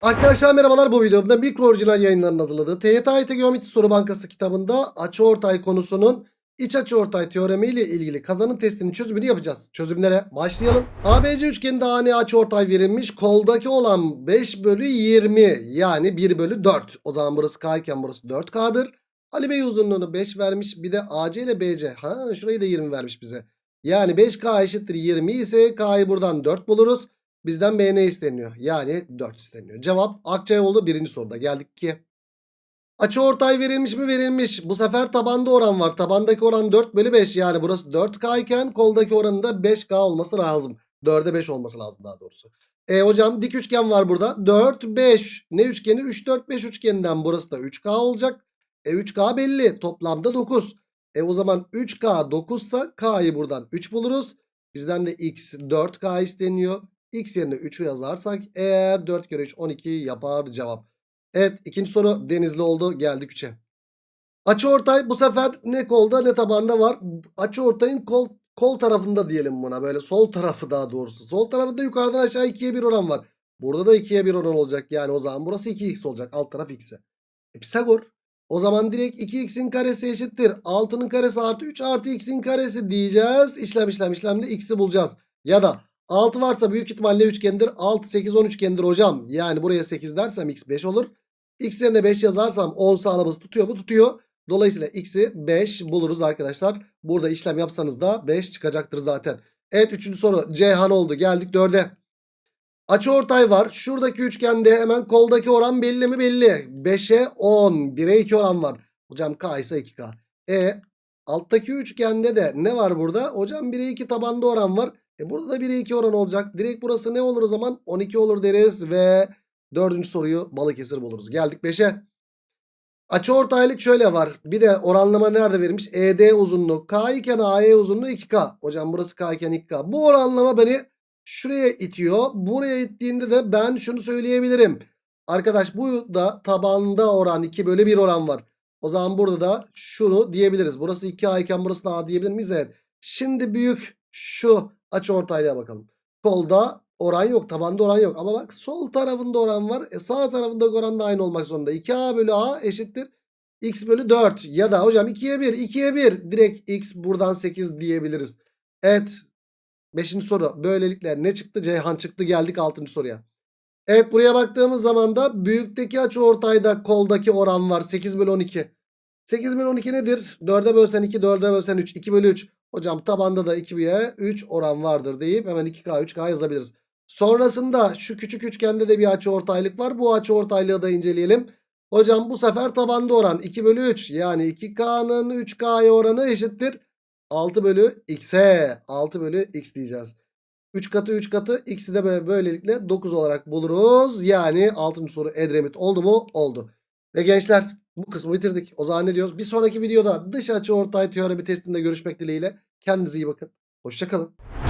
Arkadaşlar merhabalar bu videomda mikro orijinal yayınlarının hazırladığı TYT Geometri Soru Bankası kitabında açıortay konusunun iç açıortay teoremi ile ilgili kazanım testinin çözümünü yapacağız. Çözümlere başlayalım. ABC üçgeninde ani açıortay verilmiş. Koldaki olan 5 bölü 20 yani 1 bölü 4. O zaman burası K iken burası 4K'dır. Ali Bey uzunluğunu 5 vermiş. Bir de AC ile BC. Ha şurayı da 20 vermiş bize. Yani 5K eşittir 20 ise K'yı buradan 4 buluruz. Bizden B ne isteniyor? Yani 4 isteniyor. Cevap Akçay oldu birinci soruda. Geldik ki. Açı ortay verilmiş mi verilmiş. Bu sefer tabanda oran var. Tabandaki oran 4 bölü 5 yani burası 4K iken koldaki oranın da 5K olması lazım. 4'e 5 olması lazım daha doğrusu. E hocam dik üçgen var burada. 4, 5. Ne üçgeni? 3, 4, 5 üçgeninden burası da 3K olacak. E 3K belli. Toplamda 9. E o zaman 3K 9 ise K'yı buradan 3 buluruz. Bizden de X 4K isteniyor. X yerine 3'ü yazarsak eğer 4 kere 3 12 yapar cevap. Evet ikinci soru denizli oldu geldik 3'e. Açı ortay bu sefer ne kolda ne tabanda var. Açı ortayın kol, kol tarafında diyelim buna böyle sol tarafı daha doğrusu. Sol tarafında yukarıdan aşağı 2'ye 1 oran var. Burada da 2'ye 1 oran olacak yani o zaman burası 2x olacak alt taraf x'e. E, Pisagor o zaman direkt 2x'in karesi eşittir. 6'nın karesi artı 3 artı x'in karesi diyeceğiz. İşlem işlem işlemle x'i bulacağız. Ya da 6 varsa büyük ihtimalle üçgendir. 6, 8, 10 üçgendir hocam. Yani buraya 8 dersem x 5 olur. X yerine 5 yazarsam 10 sağlaması tutuyor mu? Tutuyor. Dolayısıyla x'i 5 buluruz arkadaşlar. Burada işlem yapsanız da 5 çıkacaktır zaten. Evet 3. soru Ceyhan oldu. Geldik 4'e. Açı ortay var. Şuradaki üçgende hemen koldaki oran belli mi belli. 5'e 10. 1'e 2 oran var. Hocam K ise 2K. E alttaki üçgende de ne var burada? Hocam 1'e 2 tabanda oran var. E burada da 1'e 2 oran olacak. Direkt burası ne olur o zaman? 12 olur deriz ve dördüncü soruyu Balıkesir buluruz. Geldik 5'e. Açı ortaylık şöyle var. Bir de oranlama nerede verilmiş? ED uzunluğu K iken AE uzunluğu 2K. Hocam burası K iken 2K. Bu oranlama beni şuraya itiyor. Buraya ittiğinde de ben şunu söyleyebilirim. Arkadaş bu da tabanda oran 2 bölü 1 oran var. O zaman burada da şunu diyebiliriz. Burası 2A iken burası da A diyebilir miyiz? Evet. Şimdi büyük şu açı ortaylığa bakalım. Kolda oran yok. Tabanda oran yok. Ama bak sol tarafında oran var. E sağ tarafında oran da aynı olmak zorunda. 2A bölü A eşittir. X bölü 4. Ya da hocam 2'ye 1. 2'ye 1. Direkt X buradan 8 diyebiliriz. Evet. Beşinci soru. Böylelikle ne çıktı? Ceyhan çıktı. Geldik altıncı soruya. Evet buraya baktığımız zaman da büyükteki açı ortayda koldaki oran var. 8 bölü 12. 8 bölü 12 nedir? 4'e bölsen 2, 4'e bölsen 3. 2 bölü 3. Hocam tabanda da 2'ye 3 oran vardır deyip hemen 2K 3K yazabiliriz. Sonrasında şu küçük üçgende de bir açı ortaylık var. Bu açı ortaylığı da inceleyelim. Hocam bu sefer tabanda oran 2 bölü 3. Yani 2K'nın 3K'ya oranı eşittir. 6 bölü X'e. 6 bölü X diyeceğiz. 3 katı 3 katı x'i de böylelikle 9 olarak buluruz. Yani 6. soru Edremit oldu mu? Oldu. Ve gençler bu kısmı bitirdik. O zaman ne diyoruz? Bir sonraki videoda dış açı ortay teoremi testinde görüşmek dileğiyle. Kendinize iyi bakın. Hoşçakalın.